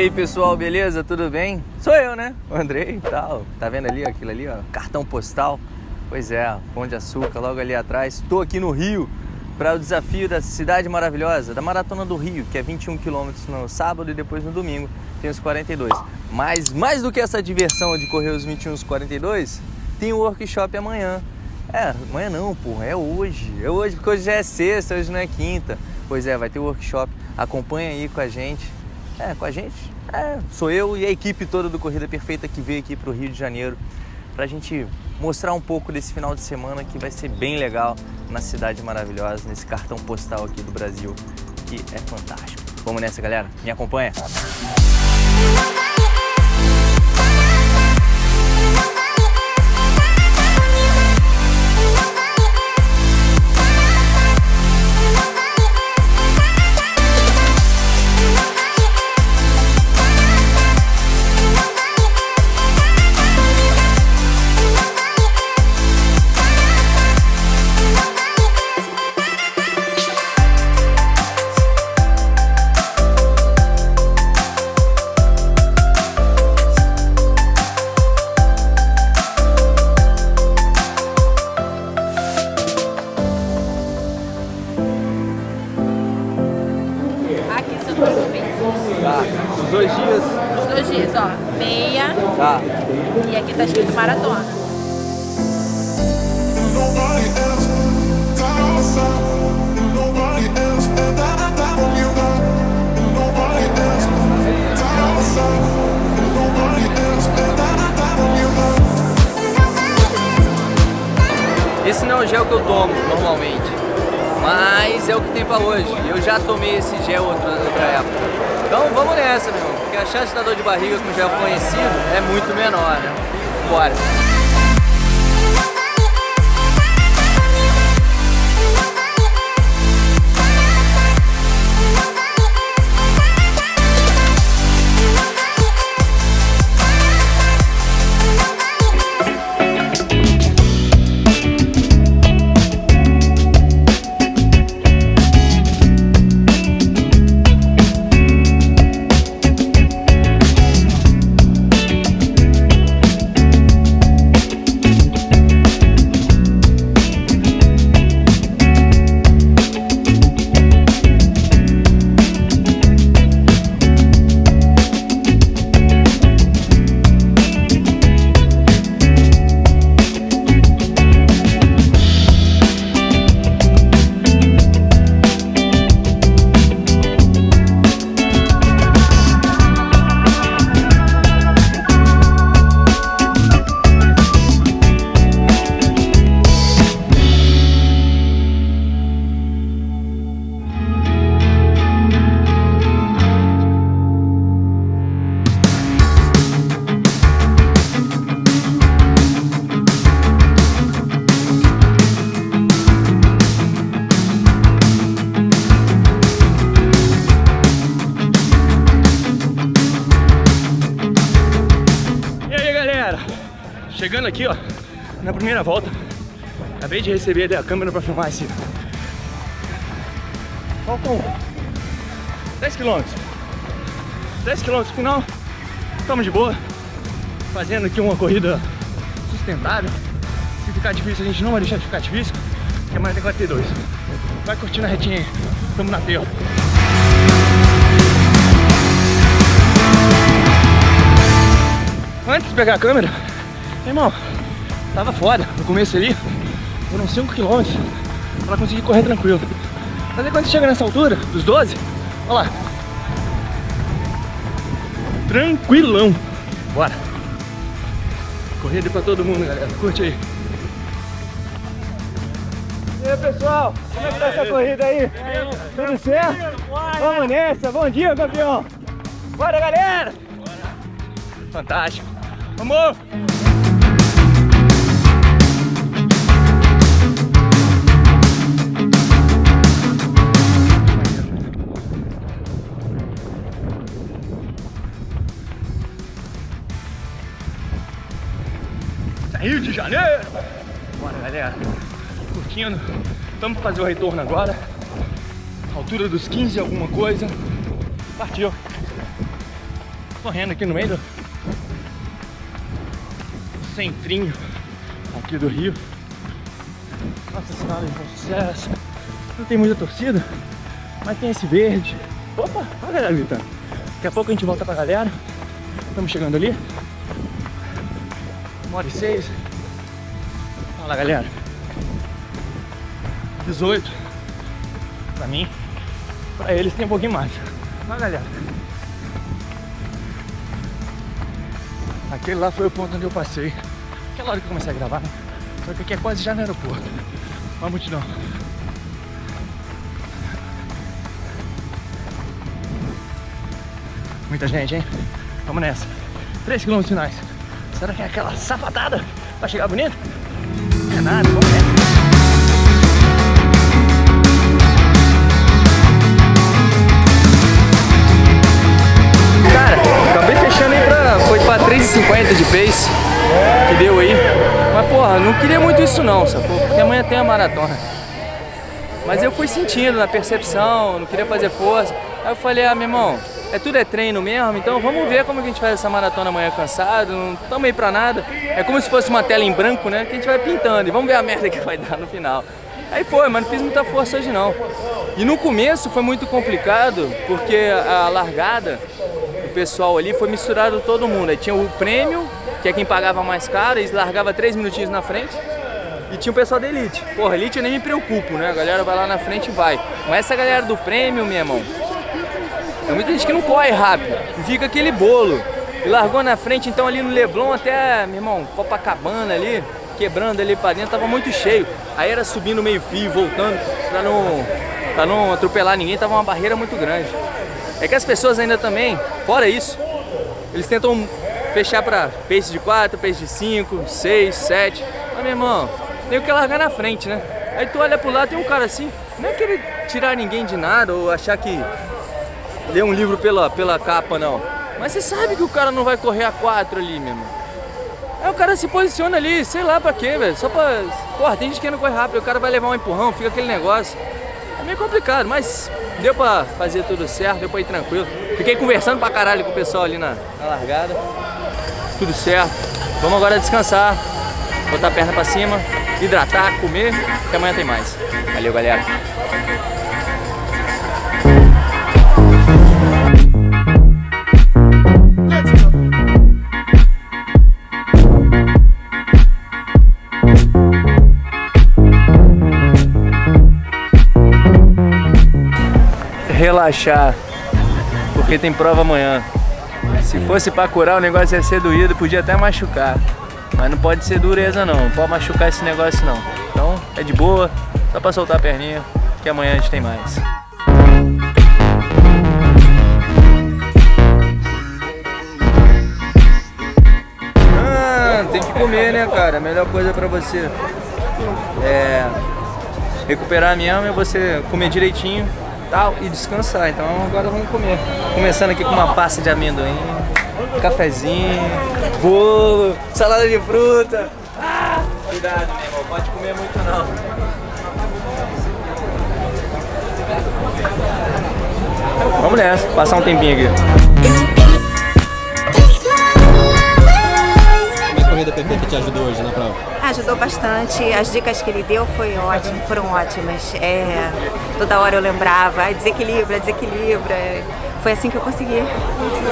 Aí pessoal, beleza? Tudo bem? Sou eu, né? O Andrei e tal. Tá vendo ali aquilo ali, ó? Cartão postal. Pois é, Pão de Açúcar, logo ali atrás. Estou aqui no Rio para o desafio da Cidade Maravilhosa, da Maratona do Rio, que é 21 quilômetros no sábado e depois no domingo tem os 42. Mas mais do que essa diversão de correr os 21 e os 42, tem o workshop amanhã. É, amanhã não, porra, é hoje. É hoje, porque hoje já é sexta, hoje não é quinta. Pois é, vai ter o workshop. Acompanha aí com a gente é, com a gente. É, sou eu e a equipe toda do Corrida Perfeita que veio aqui para o Rio de Janeiro para a gente mostrar um pouco desse final de semana que vai ser bem legal na cidade maravilhosa, nesse cartão postal aqui do Brasil, que é fantástico. Vamos nessa, galera? Me acompanha! Esse que eu tomo normalmente, mas é o que tem pra hoje. Eu já tomei esse gel outra, outra época. Então vamos nessa, meu irmão, porque a chance da dor de barriga com gel conhecido é muito menor, né? Bora! Aqui, ó, na primeira volta, acabei de receber a câmera para filmar esse. Faltam 10 km. 10 km final, estamos de boa, fazendo aqui uma corrida sustentável. Se ficar difícil, a gente não vai deixar de ficar difícil, porque amanhã tem 42. Vai curtindo a retinha aí, estamos na tela. Antes de pegar a câmera, Irmão, tava foda no começo ali, foram 5 km pra conseguir correr tranquilo. Mas aí quando você chega nessa altura, dos 12, olha lá. Tranquilão. Bora. Corrida pra todo mundo, galera. Curte aí. E aí, pessoal? Como é que tá essa corrida aí? Tudo certo? Vamos nessa. Bom dia, campeão. Bora, galera. Fantástico. Vamos! Rio de Janeiro! Bora, galera. Curtindo. Vamos fazer o retorno agora. Altura dos 15 alguma coisa. Partiu. Correndo aqui no meio do centrinho aqui do Rio. Nossa Senhora de Sucesso. Não tem muita torcida, mas tem esse verde. Opa, olha a galera gritando. Daqui a pouco a gente volta pra galera. Estamos chegando ali. Uma hora e seis. Olha lá, galera. 18. Pra mim. Pra eles tem um pouquinho mais. Olha, galera. Aquele lá foi o ponto onde eu passei. Aquela hora que eu comecei a gravar, né? Só que aqui é quase já no aeroporto. Uma multidão. Muita gente, hein? Vamos nessa. 3 km finais. Será que é aquela sapatada pra chegar bonito? É nada, vamos nessa. Cara, acabei fechando aí pra. Foi pra 3,50 de pace que deu aí. Mas porra, não queria muito isso não, sacou? Porque amanhã tem a maratona. Mas eu fui sentindo na percepção, não queria fazer força. Aí eu falei, ah, meu irmão, é tudo é treino mesmo, então vamos ver como a gente faz essa maratona amanhã cansado, não estamos aí pra nada. É como se fosse uma tela em branco, né, que a gente vai pintando e vamos ver a merda que vai dar no final. Aí foi, mas não fiz muita força hoje não. E no começo foi muito complicado, porque a largada, o pessoal ali foi misturado todo mundo. Aí tinha o prêmio, que é quem pagava mais caro, eles largava três minutinhos na frente. E tinha o pessoal da Elite. Porra, Elite eu nem me preocupo, né? A galera vai lá na frente e vai. Mas essa galera do prêmio, meu irmão, tem muita gente que não corre rápido. Fica aquele bolo. E largou na frente, então ali no Leblon até, meu irmão, Copacabana ali, quebrando ali pra dentro, tava muito cheio. Aí era subindo meio fio, voltando, pra não, pra não atropelar ninguém, tava uma barreira muito grande. É que as pessoas ainda também, fora isso, eles tentam fechar pra pace de 4, pace de 5, 6, 7. Mas, meu irmão, tem que largar na frente, né? Aí tu olha pro lado, tem um cara assim, não é querer tirar ninguém de nada ou achar que ler um livro pela, pela capa, não. Mas você sabe que o cara não vai correr a 4 ali, meu irmão. Aí o cara se posiciona ali, sei lá pra quê, velho. Só pra. Porra, tem gente que não corre rápido, o cara vai levar um empurrão, fica aquele negócio. É meio complicado, mas deu pra fazer tudo certo, deu pra ir tranquilo. Fiquei conversando pra caralho com o pessoal ali na, na largada. Tudo certo. Vamos agora descansar, botar a perna pra cima, hidratar, comer, que amanhã tem mais. Valeu, galera. Relaxar, porque tem prova amanhã. Se fosse pra curar, o negócio ia ser doído, podia até machucar. Mas não pode ser dureza não, não pode machucar esse negócio não. Então é de boa, só pra soltar a perninha, que amanhã a gente tem mais. Ah, tem que comer né cara, a melhor coisa pra você é recuperar mesmo é você comer direitinho tal e descansar. Então agora vamos comer. Começando aqui com uma pasta de amendoim, cafezinho, bolo, salada de fruta. Ah, cuidado, meu irmão, pode comer muito não. Vamos nessa, passar um tempinho aqui. corrida PP que te ajudou hoje na prova? Ajudou bastante, as dicas que ele deu foi ótimo, foram ótimas. É, toda hora eu lembrava, ah, desequilibra, desequilibra. Foi assim que eu consegui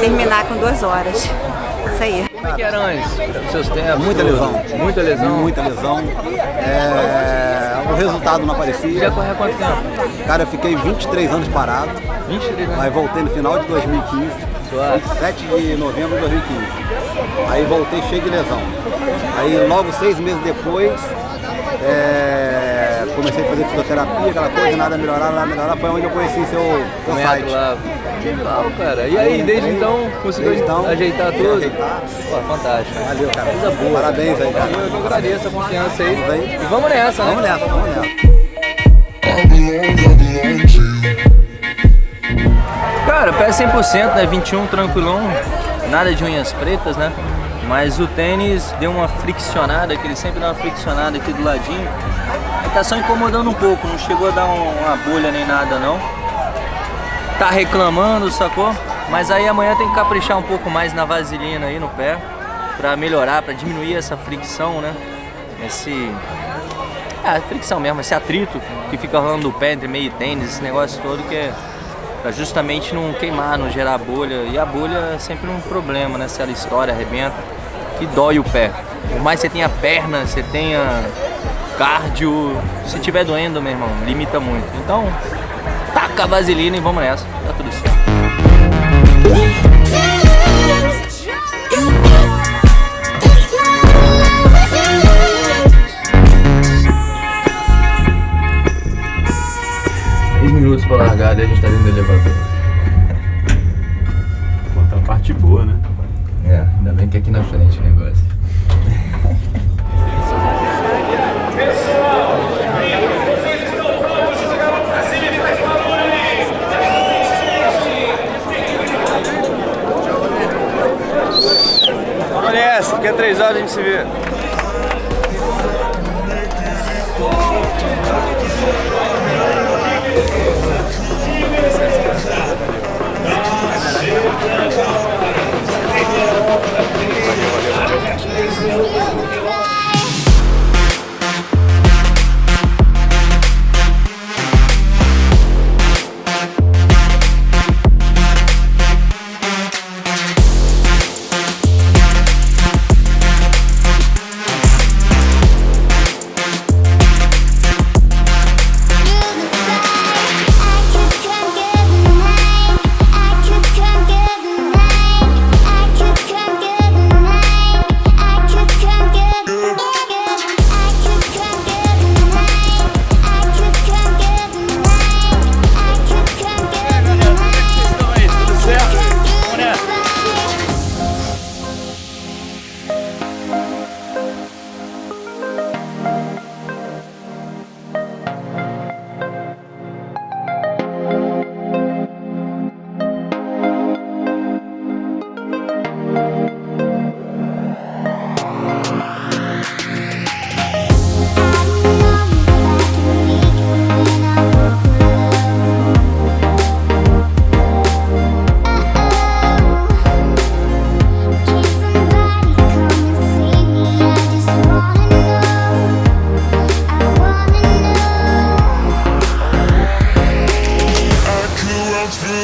terminar com duas horas. Isso aí. Como é que era antes? Seus tempos? Muita lesão. Muita lesão? Muita lesão. É, o resultado não aparecia. Já correu quanto tempo? Cara, eu fiquei 23 anos parado. 23 anos? Aí voltei no final de 2015. Suave. 27 de novembro de 2015. Aí voltei cheio de lesão. Aí logo seis meses depois, é, comecei a fazer fisioterapia, aquela coisa, nada melhorar, nada melhorar. Foi onde eu conheci seu, seu site. Lá. Legal, cara. E aí, desde então, conseguiu Desde então, ajeitar tudo? ajeitar. Pô, fantástico. Valeu, cara. Coisa boa. Parabéns aí, cara. Eu que agradeço a confiança aí. Bem? E vamos nessa, né? Vamos nessa, vamos nessa. Cara, pé 100%, né? 21 tranquilão, nada de unhas pretas, né? Mas o tênis deu uma friccionada, que ele sempre dá uma friccionada aqui do ladinho. Aí tá só incomodando um pouco, não chegou a dar um- uma bolha nem nada não. Tá reclamando, sacou? Mas aí amanhã tem que caprichar um pouco mais na vaselina aí no pé para melhorar, para diminuir essa fricção, né? Esse é, fricção mesmo, esse atrito que fica rolando do pé entre meio tênis, esse negócio todo que é pra justamente não queimar, não gerar bolha. E a bolha é sempre um problema, né? Se ela estoura, arrebenta, que dói o pé. Por mais que você tenha perna, você tenha cardio, se tiver doendo, meu irmão, limita muito. Então, taca a vaselina e vamos nessa, tá tudo certo. minutos pra largada e a gente tá dentro do elevador. Aqui na frente o negócio.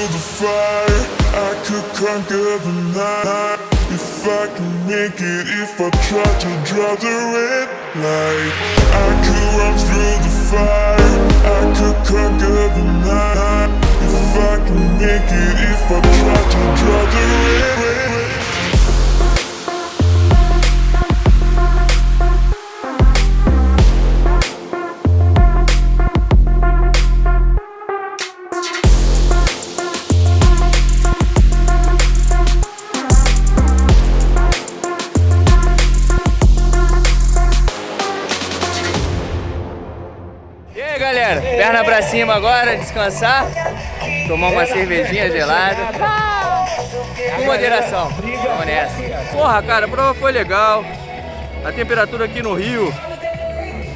through the fire. I could conquer the night. If I can make it If I try to draw the red light. I could run through the fire. I could conquer the night. If I can make it If I try to draw the red light. Cima agora, descansar, tomar uma cervejinha gelada. Com moderação, vamos nessa. Porra, cara, a prova foi legal. A temperatura aqui no Rio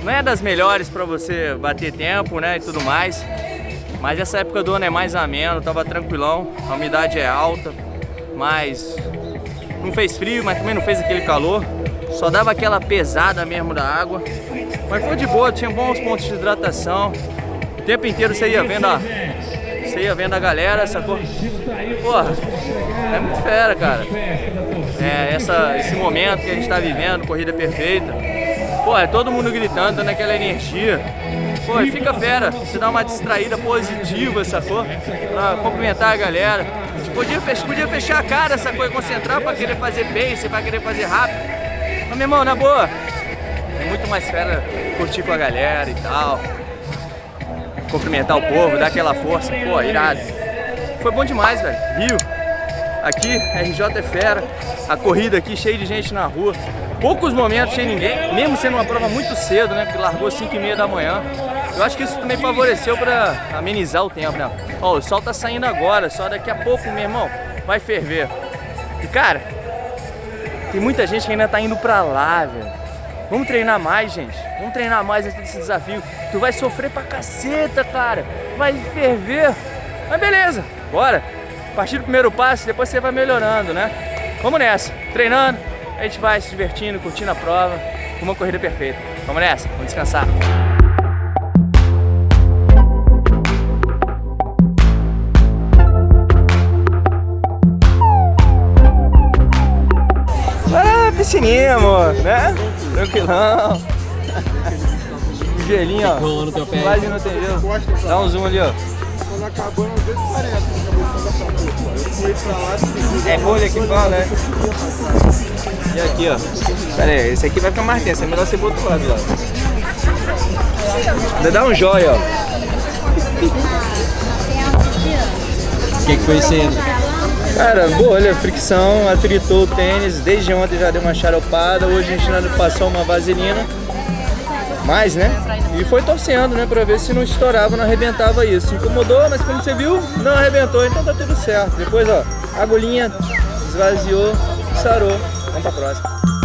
não é das melhores para você bater tempo, né, e tudo mais. Mas essa época do ano é mais ameno, tava tranquilão, a umidade é alta, mas não fez frio, mas também não fez aquele calor. Só dava aquela pesada mesmo da água. Mas foi de boa, tinha bons pontos de hidratação tempo inteiro você ia vendo a, você ia vendo a galera, sacou? Porra, é muito fera, cara. É, essa, esse momento que a gente tá vivendo, corrida perfeita. Pô, é todo mundo gritando, dando aquela energia. Pô, fica fera, se dá uma distraída positiva, sacou? Pra cumprimentar a galera. Gente podia, podia fechar a cara, sacou? E concentrar pra querer fazer pace, pra querer fazer rápido. Mas, meu irmão, na boa, é muito mais fera curtir com a galera e tal cumprimentar o povo, dar aquela força. Pô, irado. Foi bom demais, velho. Rio. Aqui, RJ é fera. A corrida aqui cheia de gente na rua. Poucos momentos sem ninguém, mesmo sendo uma prova muito cedo, né? Porque largou 5 e meia da manhã. Eu acho que isso também favoreceu para amenizar o tempo, né? Ó, o sol tá saindo agora, só daqui a pouco, meu irmão, vai ferver. E cara, tem muita gente que ainda tá indo pra lá, velho. Vamos treinar mais, gente. Vamos treinar mais esse desafio. Tu vai sofrer pra caceta, cara. Vai ferver. Mas beleza, bora. partir do primeiro passo, depois você vai melhorando, né? Vamos nessa, treinando, a gente vai se divertindo, curtindo a prova, uma corrida perfeita. Vamos nessa, vamos descansar. Ah, piscininha, amor, né? Tranquilão. Gelinho, ó. Quase não tem gelo. Dá um zoom ali, ó. É bolha que fala, né? E aqui, ó. Pera aí, esse aqui vai ficar mais tenso. É melhor você botar outro lado, ó. Ainda dá um jóia, ó. O que, que foi isso aí? Cara, bolha, fricção, atritou o tênis. Desde ontem já deu uma charopada. Hoje a gente passou uma vaselina. Mais, né? E foi torcendo, né? Pra ver se não estourava, não arrebentava isso. Incomodou, mas como você viu, não arrebentou. Então tá tudo certo. Depois, ó, agulhinha esvaziou, sarou. Vamos pra próxima.